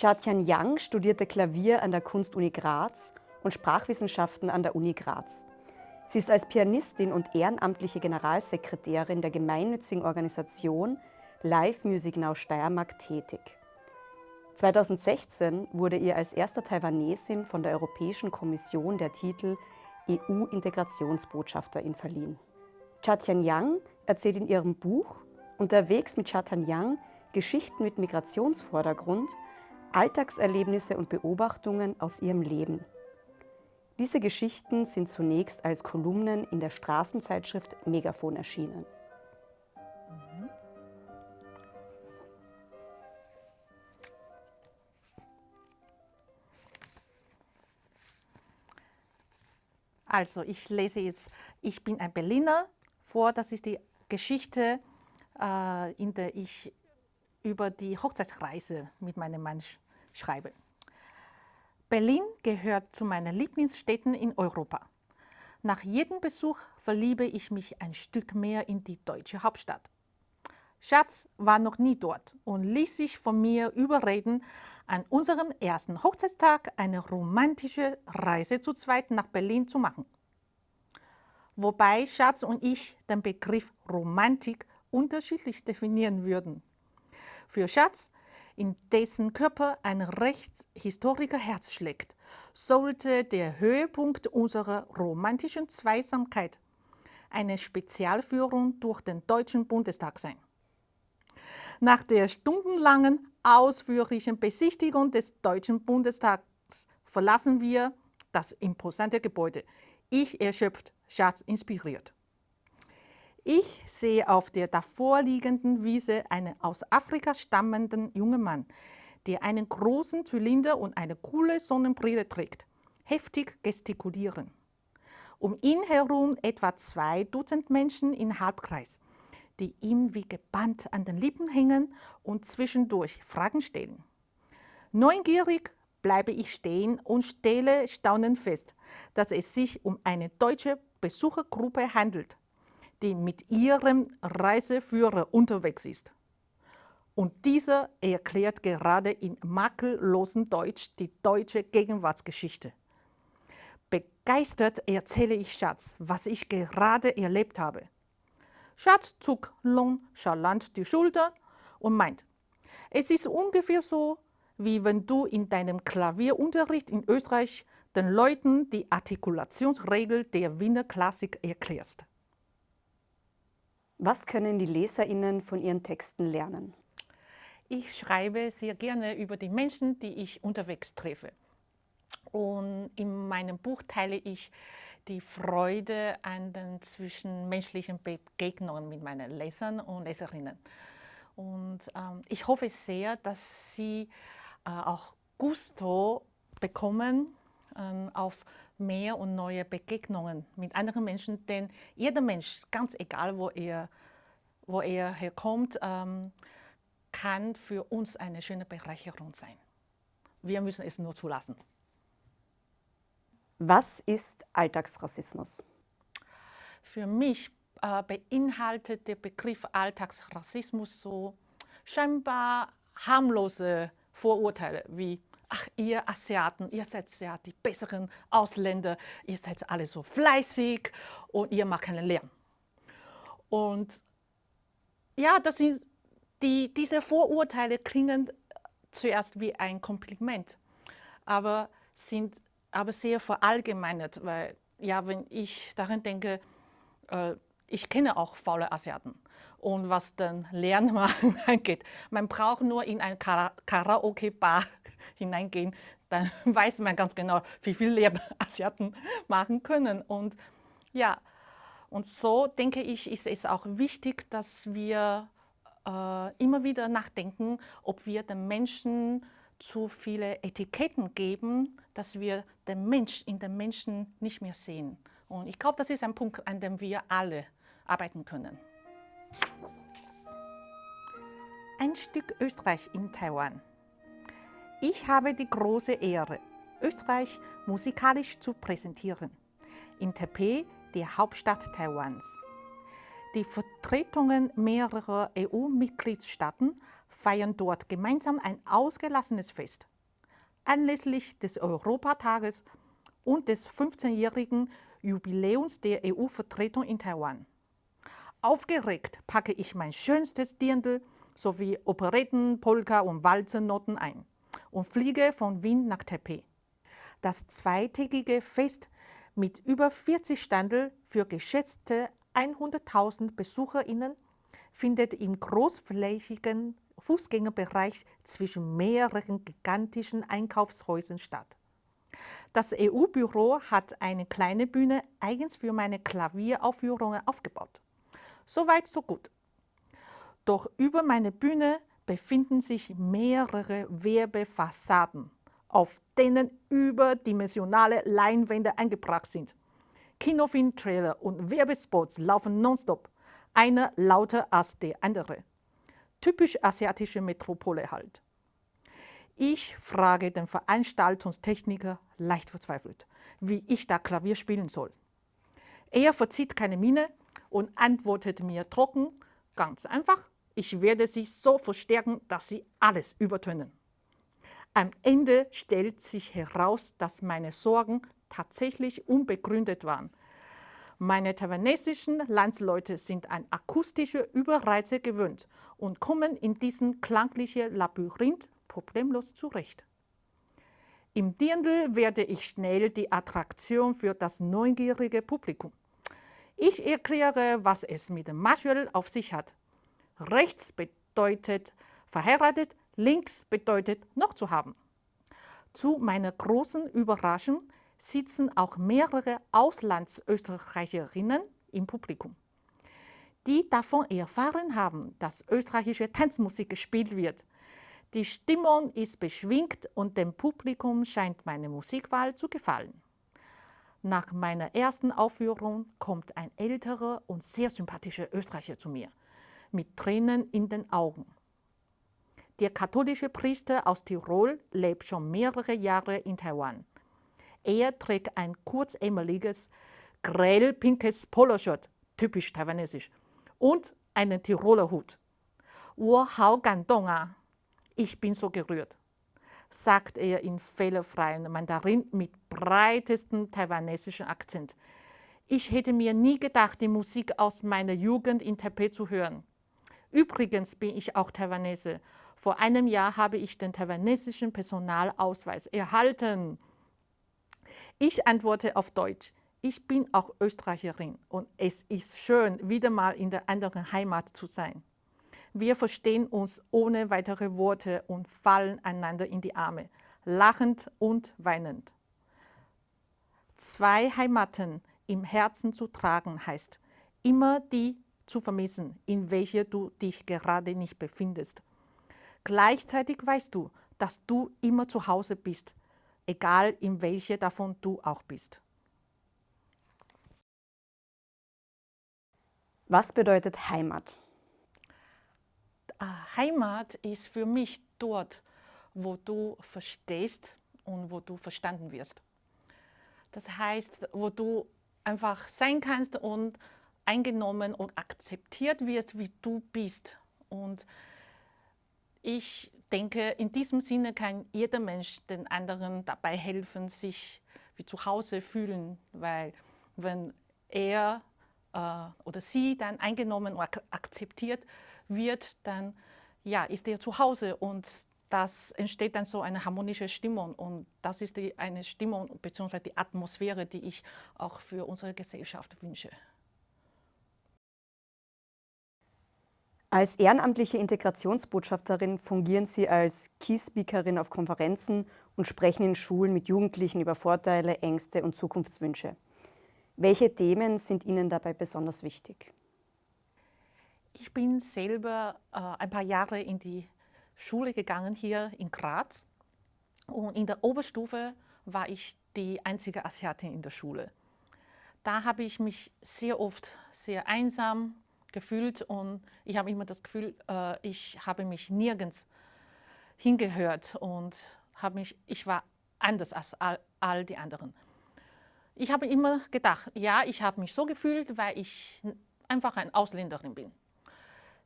Chatian Yang studierte Klavier an der Kunstuni Graz und Sprachwissenschaften an der Uni Graz. Sie ist als Pianistin und ehrenamtliche Generalsekretärin der gemeinnützigen Organisation Live Music Now Steiermark tätig. 2016 wurde ihr als erster Taiwanesin von der Europäischen Kommission der Titel EU-Integrationsbotschafterin verliehen. Chatian Yang erzählt in ihrem Buch Unterwegs mit Chatian Yang Geschichten mit Migrationsvordergrund Alltagserlebnisse und Beobachtungen aus ihrem Leben. Diese Geschichten sind zunächst als Kolumnen in der Straßenzeitschrift Megafon erschienen. Also, ich lese jetzt Ich bin ein Berliner vor. Das ist die Geschichte, äh, in der ich über die Hochzeitsreise mit meinem Mann schreibe. Berlin gehört zu meinen Lieblingsstädten in Europa. Nach jedem Besuch verliebe ich mich ein Stück mehr in die deutsche Hauptstadt. Schatz war noch nie dort und ließ sich von mir überreden, an unserem ersten Hochzeitstag eine romantische Reise zu zweit nach Berlin zu machen. Wobei Schatz und ich den Begriff Romantik unterschiedlich definieren würden. Für Schatz, in dessen Körper ein Rechtshistoriker Herz schlägt, sollte der Höhepunkt unserer romantischen Zweisamkeit eine Spezialführung durch den Deutschen Bundestag sein. Nach der stundenlangen, ausführlichen Besichtigung des Deutschen Bundestags verlassen wir das imposante Gebäude. Ich erschöpft, Schatz inspiriert. Ich sehe auf der davorliegenden Wiese einen aus Afrika stammenden jungen Mann, der einen großen Zylinder und eine coole Sonnenbrille trägt, heftig gestikulieren. Um ihn herum etwa zwei Dutzend Menschen in Halbkreis, die ihm wie gebannt an den Lippen hängen und zwischendurch Fragen stellen. Neugierig bleibe ich stehen und stelle staunend fest, dass es sich um eine deutsche Besuchergruppe handelt, die mit ihrem Reiseführer unterwegs ist. Und dieser erklärt gerade in makellosem Deutsch die deutsche Gegenwartsgeschichte. Begeistert erzähle ich Schatz, was ich gerade erlebt habe. Schatz zuckt nonchalant die Schulter und meint, es ist ungefähr so, wie wenn du in deinem Klavierunterricht in Österreich den Leuten die Artikulationsregel der Wiener Klassik erklärst. Was können die LeserInnen von Ihren Texten lernen? Ich schreibe sehr gerne über die Menschen, die ich unterwegs treffe. Und in meinem Buch teile ich die Freude an den zwischenmenschlichen Begegnungen mit meinen Lesern und Leserinnen. Und ähm, ich hoffe sehr, dass Sie äh, auch Gusto bekommen ähm, auf mehr und neue Begegnungen mit anderen Menschen, denn jeder Mensch, ganz egal wo er, wo er herkommt, ähm, kann für uns eine schöne Bereicherung sein. Wir müssen es nur zulassen. Was ist Alltagsrassismus? Für mich äh, beinhaltet der Begriff Alltagsrassismus so scheinbar harmlose Vorurteile wie ach, ihr Asiaten, ihr seid ja die besseren Ausländer, ihr seid alle so fleißig und ihr macht keinen Lärm. Und ja, das sind die, diese Vorurteile klingen zuerst wie ein Kompliment, aber sind aber sehr verallgemeinert, weil ja, wenn ich daran denke, äh, ich kenne auch faule Asiaten. Und was den Lernmachen angeht, man braucht nur in ein Karaoke-Bar hineingehen, dann weiß man ganz genau, wie viel Leben Asiaten machen können. Und ja, und so denke ich, ist es auch wichtig, dass wir äh, immer wieder nachdenken, ob wir den Menschen zu viele Etiketten geben, dass wir den Mensch in den Menschen nicht mehr sehen. Und ich glaube, das ist ein Punkt, an dem wir alle arbeiten können. Ein Stück Österreich in Taiwan. Ich habe die große Ehre, Österreich musikalisch zu präsentieren. In Taipei die Hauptstadt Taiwans. Die Vertretungen mehrerer EU-Mitgliedstaaten feiern dort gemeinsam ein ausgelassenes Fest. Anlässlich des Europatages und des 15-jährigen Jubiläums der EU-Vertretung in Taiwan. Aufgeregt packe ich mein schönstes Dirndl sowie Operetten, Polka und Walzennoten ein und fliege von Wien nach Taipei. Das zweitägige Fest mit über 40 Standel für geschätzte 100.000 BesucherInnen findet im großflächigen Fußgängerbereich zwischen mehreren gigantischen Einkaufshäusern statt. Das EU-Büro hat eine kleine Bühne eigens für meine Klavieraufführungen aufgebaut. Soweit, so gut. Doch über meine Bühne befinden sich mehrere Werbefassaden, auf denen überdimensionale Leinwände eingebracht sind. Kinofilm-Trailer und Werbespots laufen nonstop, einer lauter als der andere. Typisch asiatische Metropole halt. Ich frage den Veranstaltungstechniker leicht verzweifelt, wie ich da Klavier spielen soll. Er verzieht keine Miene und antwortet mir trocken, ganz einfach, ich werde sie so verstärken, dass sie alles übertönen. Am Ende stellt sich heraus, dass meine Sorgen tatsächlich unbegründet waren. Meine taiwanesischen Landsleute sind an akustische Überreize gewöhnt und kommen in diesen klanglichen Labyrinth problemlos zurecht. Im Dirndl werde ich schnell die Attraktion für das neugierige Publikum. Ich erkläre, was es mit dem Marshall auf sich hat. Rechts bedeutet verheiratet, links bedeutet noch zu haben. Zu meiner großen Überraschung sitzen auch mehrere Auslandsösterreicherinnen im Publikum, die davon erfahren haben, dass österreichische Tanzmusik gespielt wird. Die Stimmung ist beschwingt und dem Publikum scheint meine Musikwahl zu gefallen. Nach meiner ersten Aufführung kommt ein älterer und sehr sympathischer Österreicher zu mir, mit Tränen in den Augen. Der katholische Priester aus Tirol lebt schon mehrere Jahre in Taiwan. Er trägt ein kurzärmeliges, grell pinkes Poloshirt, typisch taiwanesisch, und einen Tiroler Hut. Ich bin so gerührt, sagt er in fehlerfreien Mandarin mit breitestem taiwanesischen Akzent. Ich hätte mir nie gedacht, die Musik aus meiner Jugend in Taipei zu hören. Übrigens bin ich auch Taiwanese. Vor einem Jahr habe ich den taiwanesischen Personalausweis erhalten. Ich antworte auf Deutsch. Ich bin auch Österreicherin und es ist schön, wieder mal in der anderen Heimat zu sein. Wir verstehen uns ohne weitere Worte und fallen einander in die Arme, lachend und weinend. Zwei Heimaten im Herzen zu tragen heißt, immer die zu vermissen, in welcher du dich gerade nicht befindest. Gleichzeitig weißt du, dass du immer zu Hause bist, egal in welche davon du auch bist. Was bedeutet Heimat? Ah, Heimat ist für mich dort, wo du verstehst und wo du verstanden wirst. Das heißt, wo du einfach sein kannst und eingenommen und akzeptiert wirst, wie du bist. Und ich denke, in diesem Sinne kann jeder Mensch den anderen dabei helfen, sich wie zu Hause fühlen, weil wenn er äh, oder sie dann eingenommen und ak akzeptiert wird, dann ja, ist er zu Hause und das entsteht dann so eine harmonische Stimmung und das ist die, eine Stimmung bzw. die Atmosphäre, die ich auch für unsere Gesellschaft wünsche. Als ehrenamtliche Integrationsbotschafterin fungieren Sie als Key-Speakerin auf Konferenzen und sprechen in Schulen mit Jugendlichen über Vorteile, Ängste und Zukunftswünsche. Welche Themen sind Ihnen dabei besonders wichtig? Ich bin selber äh, ein paar Jahre in die Schule gegangen hier in Graz und in der Oberstufe war ich die einzige Asiatin in der Schule. Da habe ich mich sehr oft sehr einsam gefühlt und ich habe immer das Gefühl, äh, ich habe mich nirgends hingehört und habe mich, ich war anders als all, all die anderen. ich habe immer gedacht, ja, ich habe mich so gefühlt, weil ich einfach eine Ausländerin bin.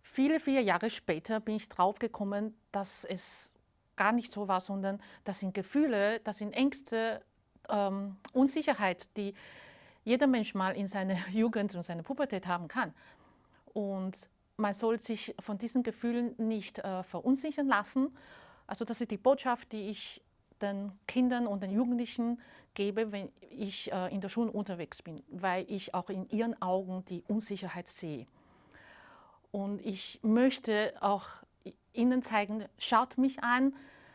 Viele, viele Jahre später bin ich draufgekommen, dass es gar nicht so war, sondern das sind Gefühle, das sind Ängste, ähm, Unsicherheit, die jeder Mensch mal in seiner Jugend und seiner Pubertät haben kann. Und man soll sich von diesen Gefühlen nicht äh, verunsichern lassen. Also das ist die Botschaft, die ich den Kindern und den Jugendlichen gebe, wenn ich äh, in der Schule unterwegs bin, weil ich auch in ihren Augen die Unsicherheit sehe. Und ich möchte auch Ihnen zeigen, schaut mich an,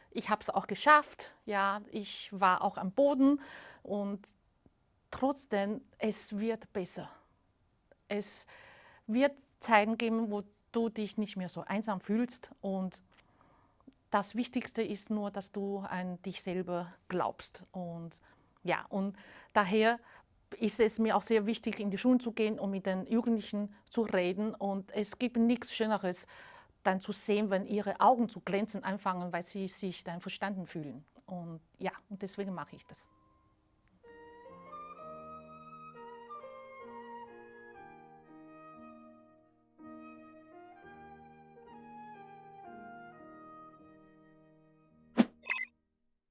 ich habe es auch geschafft, ja, ich war auch am Boden und trotzdem, es wird besser. Es wird Zeiten geben, wo du dich nicht mehr so einsam fühlst und das Wichtigste ist nur, dass du an dich selber glaubst. Und ja, und daher ist es mir auch sehr wichtig, in die Schulen zu gehen und mit den Jugendlichen zu reden. Und es gibt nichts Schöneres, dann zu sehen, wenn ihre Augen zu glänzen anfangen, weil sie sich dann verstanden fühlen. Und ja, und deswegen mache ich das.